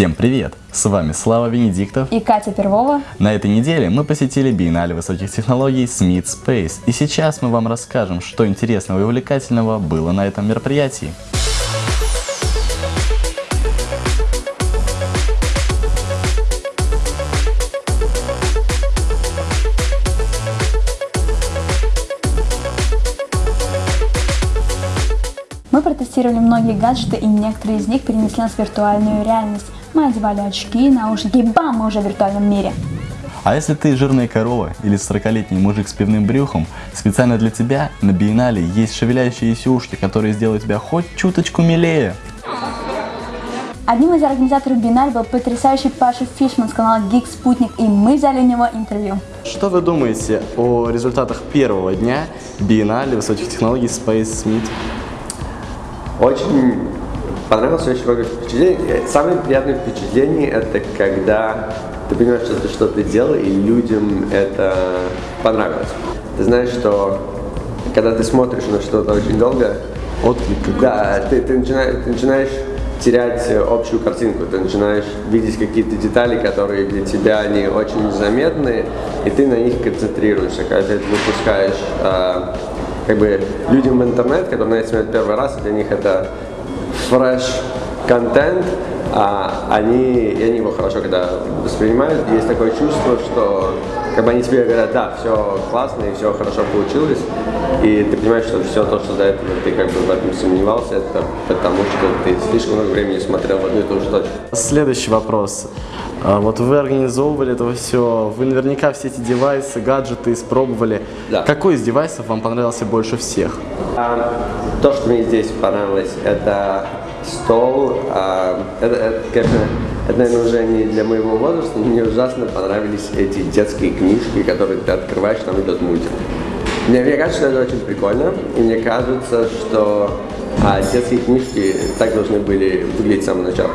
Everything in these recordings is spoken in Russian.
Всем привет! С вами Слава Венедиктов и Катя Первова. На этой неделе мы посетили биеннале высоких технологий Smith Space, и сейчас мы вам расскажем, что интересного и увлекательного было на этом мероприятии. Мы протестировали многие гаджеты и некоторые из них перенесли нас в виртуальную реальность. Мы одевали очки, наушники и бам, мы уже в виртуальном мире. А если ты жирная корова или 40-летний мужик с пивным брюхом, специально для тебя на биеннале есть шевеляющиеся ушки, которые сделают тебя хоть чуточку милее. Одним из организаторов биеннале был потрясающий Паша Фишман с канала Geek Спутник, и мы взяли у него интервью. Что вы думаете о результатах первого дня биеннале высоких технологий Space Smith? Очень понравилось очень много впечатлений. Самое приятное впечатление это когда ты понимаешь, что ты что-то делал, и людям это понравилось. Ты знаешь, что когда ты смотришь на что-то очень долго, Отклик да, ты, ты, начинаешь, ты начинаешь терять э, общую картинку, ты начинаешь видеть какие-то детали, которые для тебя они очень незаметны, и ты на них концентрируешься, когда ты это выпускаешь э, как бы людям в интернет, которые на это смотрят первый раз, для них это фреш контент, а они, и они его хорошо когда воспринимают, есть такое чувство, что как бы они тебе говорят, да, все классно и все хорошо получилось, и ты понимаешь, что все то, что до этого ты как бы в этом сомневался, это потому что ты слишком много времени смотрел в одну и ту же точку. Следующий вопрос. А, Вот вы организовывали это все, вы наверняка все эти девайсы, гаджеты испробовали. Да. Какой из девайсов вам понравился больше всех? А, то, что мне здесь понравилось, это стол. а, это, это, конечно, это, наверное, уже не для моего возраста, но мне ужасно понравились эти детские книжки, которые ты открываешь, там идет мультик. Мне, мне кажется, что это очень прикольно, и мне кажется, что а, детские книжки так должны были выглядеть с самого начала.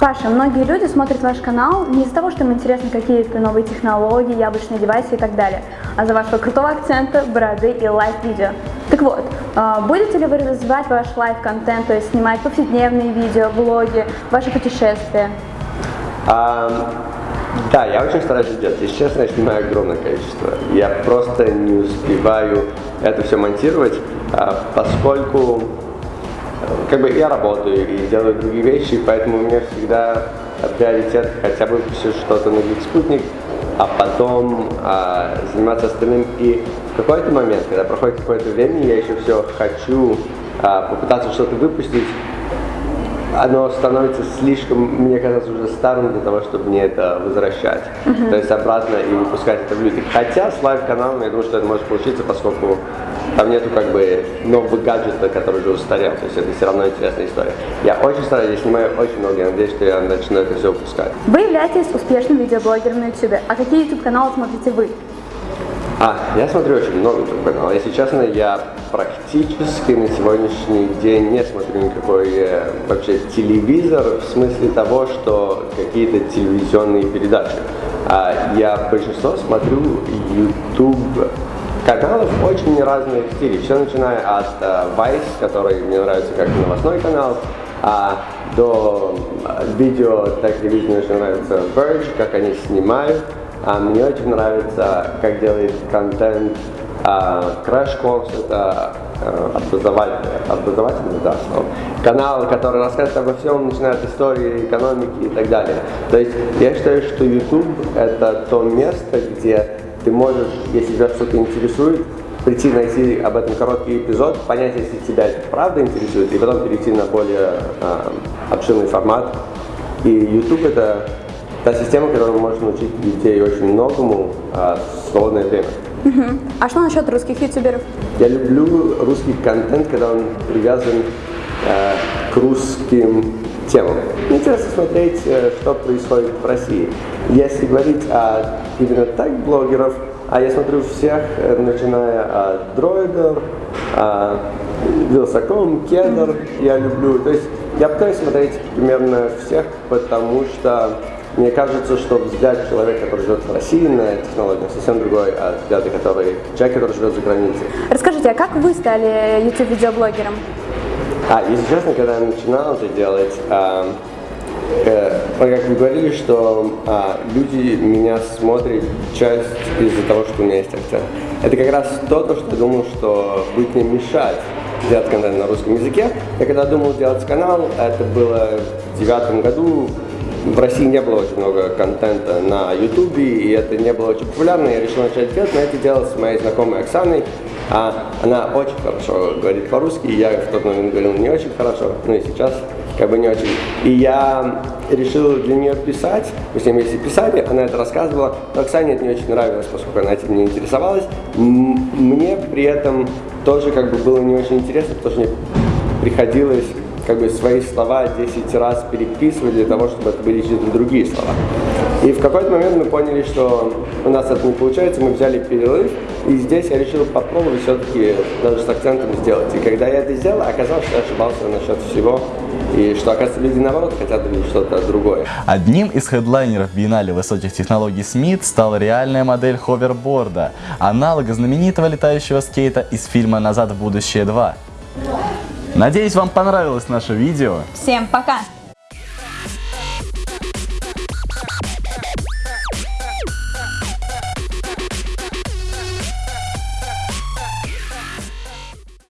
Паша, многие люди смотрят ваш канал не из-за того, что им интересны какие-то новые технологии, яблочные девайсы и так далее, а за вашего крутого акцента, бороды и live-видео. Так вот, а, будете ли вы развивать ваш live-контент, то есть снимать повседневные видео, влоги, ваши путешествия? А, да, я очень стараюсь это делать. Если честно, я снимаю огромное количество. Я просто не успеваю это все монтировать, а, поскольку как бы я работаю и делаю другие вещи, поэтому у меня всегда приоритет хотя бы все что-то на Geek Спутник, а потом а, заниматься остальным. И в какой-то момент, когда проходит какое-то время, я еще все хочу а, попытаться что-то выпустить, оно становится слишком, мне кажется, уже старым для того, чтобы мне это возвращать. То есть обратно и выпускать это в люди. Хотя с live-каналом, я думаю, что это может получиться, поскольку там нету как бы нового гаджета, который уже устарел. То есть это все равно интересная история. Я очень стараюсь, я снимаю очень много, я надеюсь, что я начну это все выпускать. Вы являетесь успешным видеоблогером на YouTube. А какие YouTube-каналы смотрите вы? А, я смотрю очень много YouTube каналов. Если честно, я практически на сегодняшний день не смотрю никакой э, вообще телевизор в смысле того, что какие-то телевизионные передачи. А, я большинство смотрю YouTube каналов очень разных стилей. Все начиная от э, Vice, который мне нравится как новостной канал, а до э, видео, так мне очень нравится Verge, как они снимают. А мне очень нравится, как делает контент а, Crash Course, это э, образовательный, образовательный да, слово. канал, который рассказывает обо всем, начиная от истории, экономики и так далее. То есть я считаю, что YouTube это то место, где ты можешь, если тебя что-то интересует, прийти, найти об этом короткий эпизод, понять, если тебя это правда интересует, и потом перейти на более а, обширный формат. И YouTube это та система, которая может научить детей очень многому а, в свободное время. А что насчет русских ютуберов? Я люблю русский контент, когда он привязан э, к русским темам. Интересно смотреть, э, что происходит в России. Если говорить о именно так блогеров, а я смотрю всех, э, начиная от дроидер, а, Вилсаком, Кедр, я люблю. То есть я пытаюсь смотреть примерно всех, потому что мне кажется, что взгляд человека, который живет в России на технологию, совсем другой от взгляда, который человек, который живет за границей. Расскажите, а как вы стали YouTube-видеоблогером? А, если честно, когда я начинал это делать, а, э, как вы говорили, что а, люди меня смотрят часть из-за того, что у меня есть акцент. Это как раз то, то, что я думал, что будет мне мешать делать контент на русском языке. Я когда думал делать канал, это было в девятом году, в России не было очень много контента на Ютубе, и это не было очень популярно. Я решил начать делать, но это делал с моей знакомой Оксаной. А, она очень хорошо говорит по-русски, я в тот момент говорил не очень хорошо, ну и сейчас как бы не очень. И я решил для нее писать, мы с ней вместе писали, она это рассказывала, но Оксане это не очень нравилось, поскольку она этим не интересовалась. Мне при этом тоже как бы было не очень интересно, потому что мне приходилось как бы свои слова 10 раз переписывать для того, чтобы это были чьи-то другие слова. И в какой-то момент мы поняли, что у нас это не получается, мы взяли перерыв, и здесь я решил попробовать все-таки даже с акцентом сделать. И когда я это сделал, оказалось, что я ошибался насчет всего, и что, оказывается, люди, наоборот, хотят увидеть что-то другое. Одним из хедлайнеров биеннале высоких технологий Смит стала реальная модель ховерборда, аналога знаменитого летающего скейта из фильма «Назад в будущее 2». Надеюсь, вам понравилось наше видео. Всем пока!